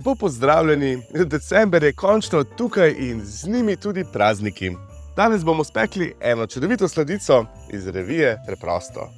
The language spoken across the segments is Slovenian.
Lepo pozdravljeni, december je končno tukaj in z njimi tudi prazniki. Danes bomo spekli eno čudovito sladico iz revije Preprosto.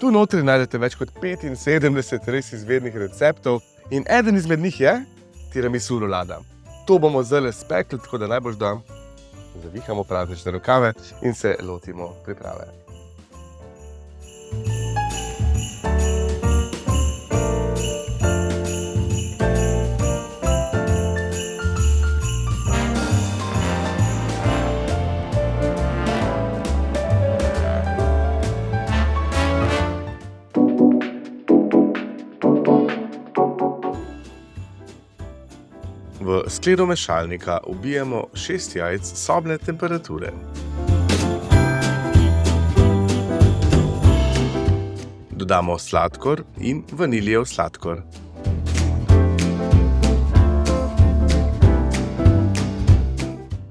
Tu notri najdete več kot 75 res izvednih receptov in eden izmed njih je tiramisu rolada. To bomo zdaj spekli, tako da najbolj da zavihamo praznične rokave in se lotimo priprave. V skledo mešalnika ubijemo 6 jajc sobne temperature. Dodamo sladkor in vaniljev sladkor.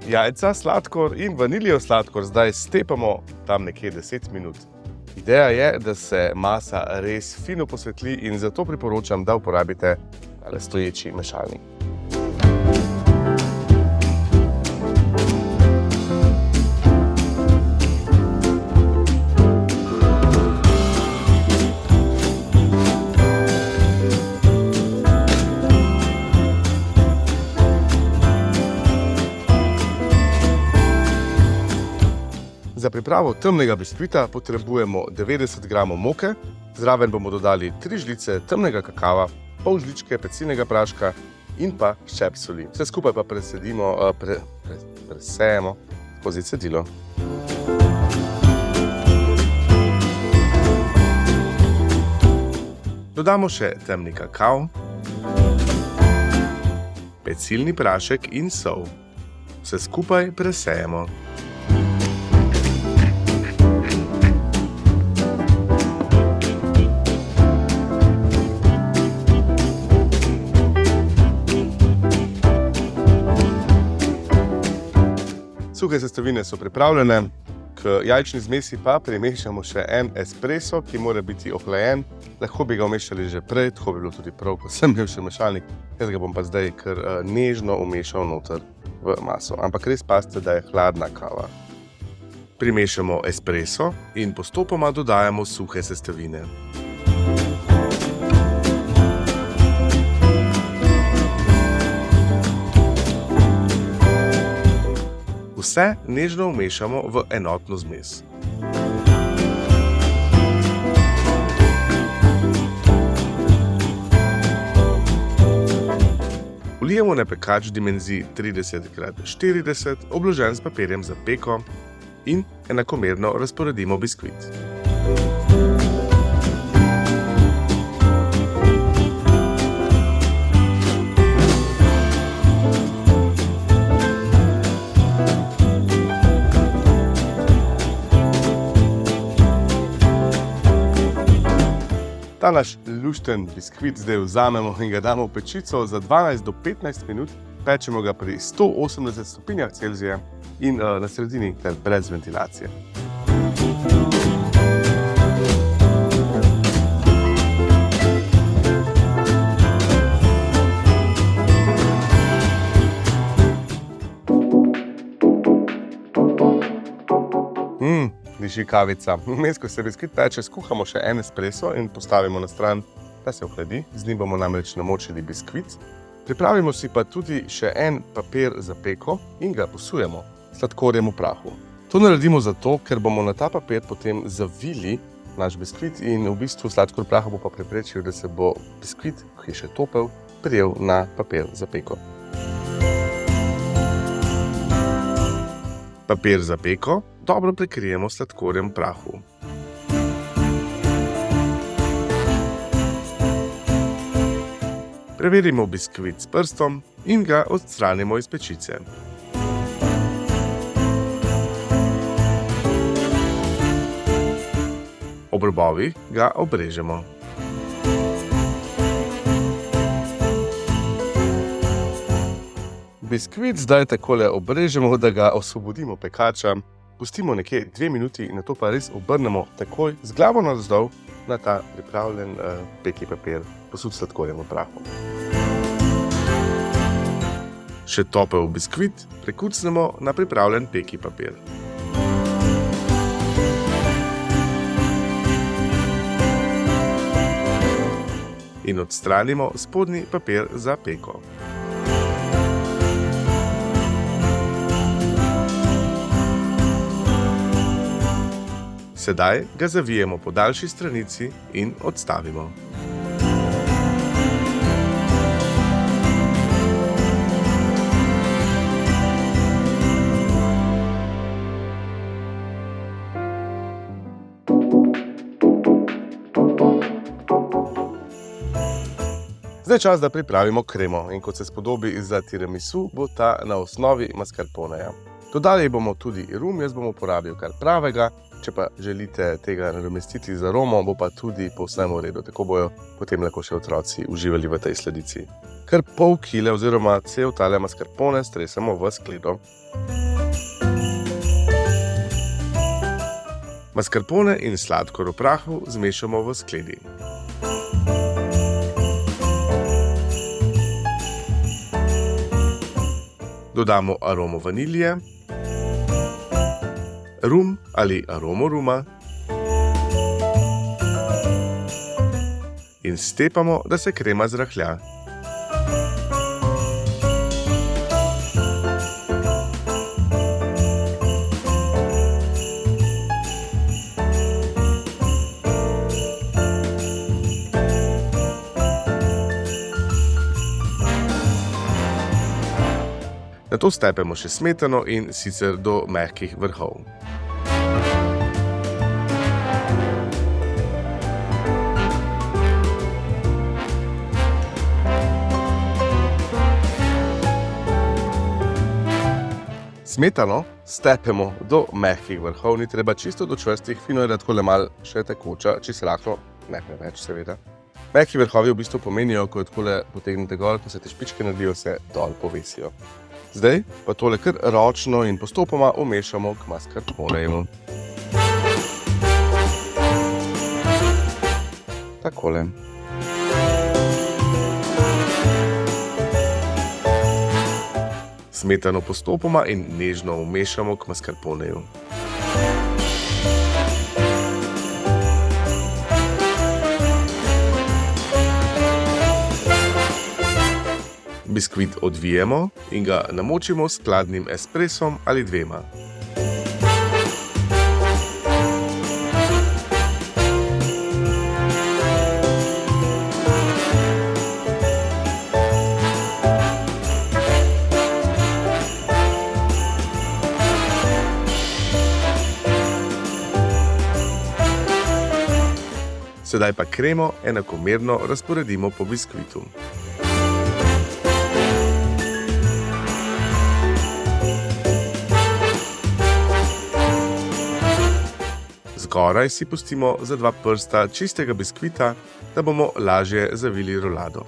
Jajca, sladkor in vaniljev sladkor zdaj stepamo tam nekje 10 minut. Ideja je, da se masa res fino posvetli in zato priporočam, da uporabite stoječi mešalnik. Pripravo temnega biskvita potrebujemo 90 g moke, zraven bomo dodali 3 žlice temnega kakava, pol žličke pecilnega praška in pa ščep soli. Vse skupaj pa presedimo, pre, pre, presejemo skozi cedilo. Dodamo še temni kakav, pecilni prašek in sol. Vse skupaj presejemo. Suhe sestavine so pripravljene, k jajčni zmesi pa primešamo še en espresso, ki mora biti ohlajen. Lahko bi ga umešali že prej, tako bi bilo tudi prav, ko sem imel še mešalnik. Jaz ga bom pa zdaj kar nežno umešal noter v maso. Ampak res pazite, da je hladna kava. Primešamo espresso in postopoma dodajamo suhe sestavine. Vse nežno vmešamo v enotno zmes. Vlijemo na pekač dimenziji 30x40, obložen s papirjem za peko in enakomerno razporedimo biskvit. Ta naš lušten biskvit zdaj vzamemo in ga damo v pečico za 12 do 15 minut. Pečemo ga pri 180 stopinjah Celzija in na sredini ter brez ventilacije. Diši kavica. Vmes, ko se biskvit peče, skuhamo še en espresso in postavimo na stran, da se ohladi. Z njim bomo namreč namočili biskvit. Pripravimo si pa tudi še en papir za peko in ga posujemo sladkorjem v prahu. To naredimo zato, ker bomo na ta papir potem zavili naš biskvit in v bistvu sladkor v prahu bo pa preprečil, da se bo biskvit, ki je še topel, prijel na papir za peko. Papir za peko dobro prekrijemo sladkorjem prahu. Preverimo biskvit s prstom in ga odstranimo iz pečice. Ob robovih ga obrežemo. Biskvit zdaj takole obrežemo, da ga osvobodimo pekača pustimo nekje dve minuti in na to pa res obrnemo takoj z glavo navzdol na ta pripravljen uh, peki papir, posud sladkorjem v prahu. Še topel biskvit prekucnemo na pripravljen peki papir. In odstranimo spodnji papir za peko. Sedaj ga zavijemo po daljši stranici in odstavimo. Zdaj je čas, da pripravimo kremo in kot se spodobi za tiramisu, bo ta na osnovi mascarponeja. Dodali bomo tudi rum, jaz bom uporabil kar pravega, če pa želite tega nadomestiti z aromo, bo pa tudi povsem v redu, tako bojo potem lahko še otroci uživali v tej sledici. Kar pol kile oziroma cel tale mascarpone stresemo v skledo. Mascarpone in sladkor v prahu zmešamo v skledi. Dodamo aromo vanilije, rum ali aromo ruma in stepamo, da se krema zrahlja. Na to stepemo še smetano in sicer do mehkih vrhov. Smetano stepemo do mehkih vrhov, ni treba čisto do čvrstih, fino je, da tako le malo še tekoča, čisto lahko, ne preveč, seveda. Mehki vrhovi v bistvu pomenijo, ko tako le potegnete gor, ko se te špičke naredijo, se dol povesijo. Zdaj pa tole kar ročno in postopoma umešamo k mascarponeju. Takole. Smetano postopoma in nežno umešamo k mascarponeju. Biskvit odvijemo in ga namočimo s hladnim espresom ali dvema. Sedaj pa kremo enakomerno razporedimo po biskvitu. Zgoraj si pustimo za dva prsta čistega biskvita, da bomo lažje zavili rolado.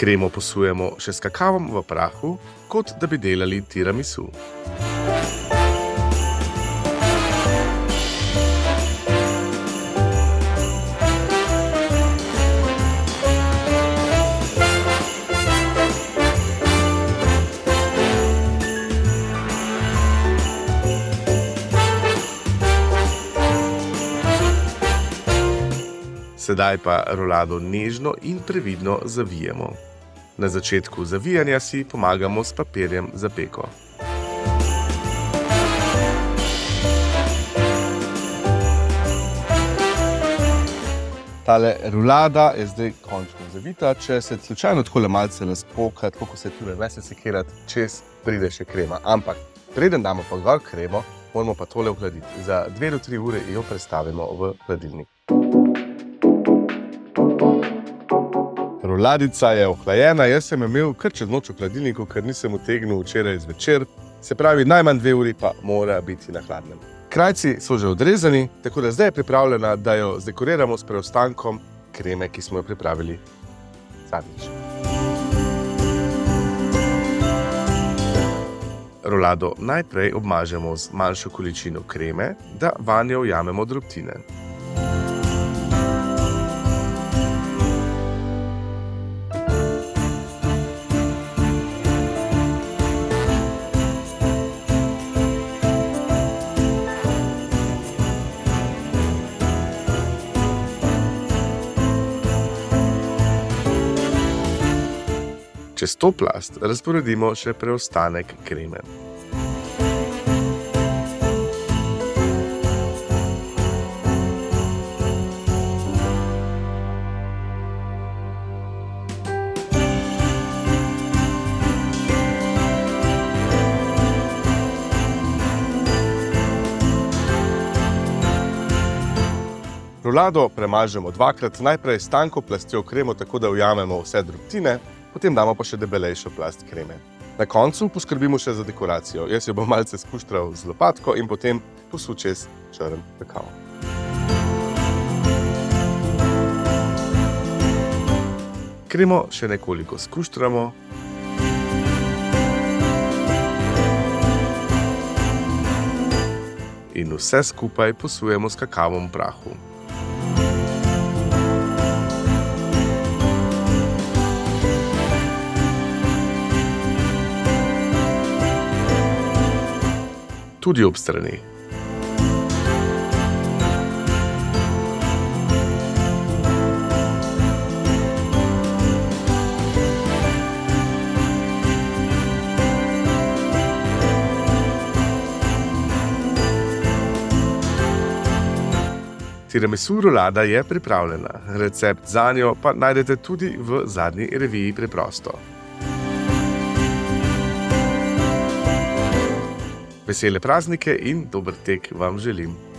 Kremo posujemo še s kakavom v prahu, kot da bi delali tiramisu. Sedaj pa rolado nežno in previdno zavijemo. Na začetku zavijanja si pomagamo s papirjem za peko. Tale rulada je zdaj končno zavita. Če se slučajno tako malce razpoka, tako kot se tudi ne se sekirati, čez pride še krema. Ampak preden damo pa gor kremo, moramo pa tole ohladiti. Za 2 do 3 ure jo prestavimo v hladilnik. Roladica je ohlajena, jaz sem imel kar čez noč v hladilniku, ker nisem utegnil včeraj zvečer. Se pravi, najmanj dve uri pa mora biti na hladnem. Krajci so že odrezani, tako da zdaj je pripravljena, da jo zdekoriramo s preostankom kreme, ki smo jo pripravili zadnjič. Rolado najprej obmažemo z manjšo količino kreme, da vanjo ujamemo drobtine. Čez to plast razporedimo še preostanek kreme. Rolado premažemo dvakrat, najprej s tanko plastjo kremo, tako da ujamemo vse drobtine, potem damo pa še debelejšo plast kreme. Na koncu poskrbimo še za dekoracijo. Jaz jo bom malce skuštral z lopatko in potem posul čez črn kakao. Kremo še nekoliko skuštramo. In vse skupaj posujemo s kakavom prahu. Tudi ob strani. Tiramisu rolada je pripravljena, recept za njo pa najdete tudi v zadnji reviji Preprosto. Vesele praznike in dober tek vam želim.